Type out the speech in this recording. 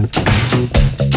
Música